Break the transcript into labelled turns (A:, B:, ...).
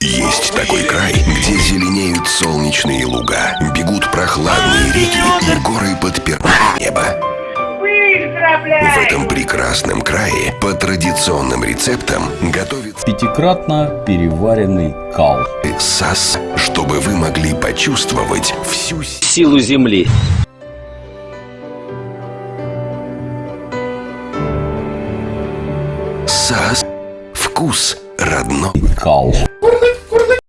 A: Есть такой край, где зеленеют солнечные луга, бегут прохладные реки и горы под первое небо. В этом прекрасном крае по традиционным рецептам готовится
B: пятикратно переваренный кал.
A: Сас, чтобы вы могли почувствовать всю
C: силу земли.
A: Сас. Вкус родной
B: кал.